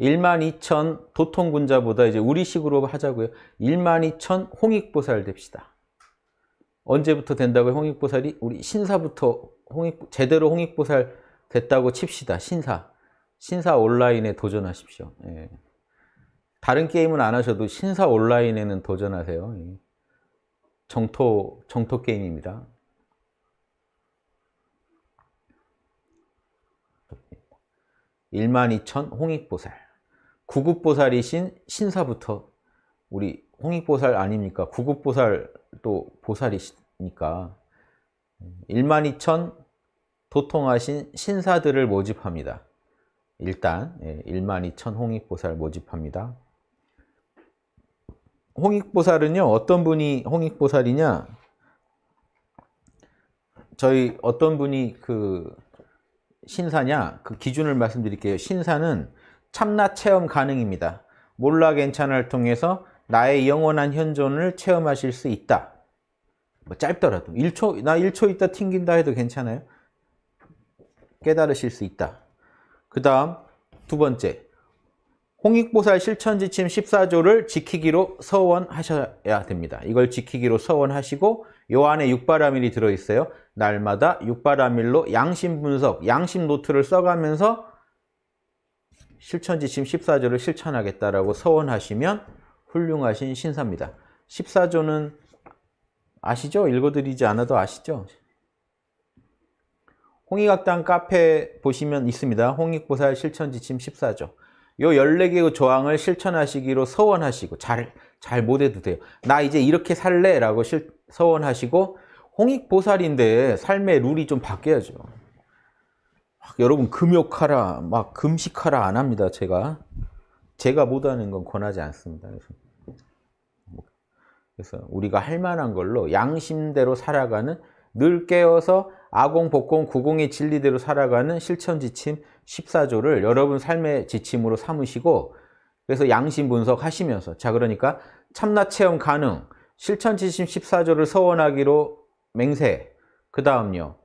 12,000 도통군자보다 이제 우리식으로 하자고요. 12,000 홍익보살 됩시다. 언제부터 된다고요? 홍익보살이 우리 신사부터 홍익 제대로 홍익보살 됐다고 칩시다. 신사. 신사 온라인에 도전하십시오. 예. 다른 게임은 안 하셔도 신사 온라인에는 도전하세요. 예. 정토 정토 게임입니다. 12,000 홍익보살. 구급보살이신 신사부터 우리 홍익보살 아닙니까? 구급보살도 보살이시니까 12,000 도통하신 신사들을 모집합니다. 일단 12,000 예, 홍익보살 모집합니다. 홍익보살은요. 어떤 분이 홍익보살이냐? 저희 어떤 분이 그 신사냐? 그 기준을 말씀드릴게요. 신사는 참나 체험 가능입니다. 몰라 괜찮을 통해서 나의 영원한 현존을 체험하실 수 있다. 뭐 짧더라도 1초 나 1초 있다 튕긴다 해도 괜찮아요. 깨달으실 수 있다. 그 다음 두 번째 홍익보살 실천지침 14조를 지키기로 서원하셔야 됩니다. 이걸 지키기로 서원하시고 요 안에 육바라밀이 들어있어요. 날마다 육바라밀로 양심 분석, 양심 노트를 써가면서 실천지침 14조를 실천하겠다라고 서원하시면 훌륭하신 신사입니다. 14조는 아시죠? 읽어드리지 않아도 아시죠? 홍익학당 카페 보시면 있습니다. 홍익보살 실천지침 14조. 요 14개의 조항을 실천하시기로 서원하시고 잘, 잘 못해도 돼요. 나 이제 이렇게 살래 라고 실, 서원하시고 홍익보살인데 삶의 룰이 좀 바뀌어야죠. 여러분 금욕하라 막 금식하라 안 합니다. 제가 제가 못하는 건 권하지 않습니다. 그래서, 우리가 할 만한 걸로 양심대로 살아가는 늘 깨어서 아공, 복공, 구공의 진리대로 살아가는 실천지침 14조를 여러분 삶의 지침으로 삼으시고 그래서 양심 분석하시면서 자 그러니까 참나 체험 가능 실천지침 14조를 서원하기로 맹세 그 다음요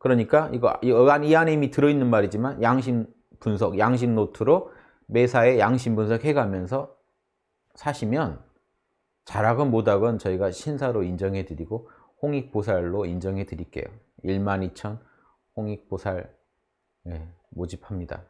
그러니까 이거 이 안에 이미 들어있는 말이지만 양심 분석, 양심 노트로 매사에 양심 분석해 가면서 사시면 잘하건 못하건 저희가 신사로 인정해 드리고 홍익보살로 인정해 드릴게요. 12,000 홍익보살 네, 모집합니다.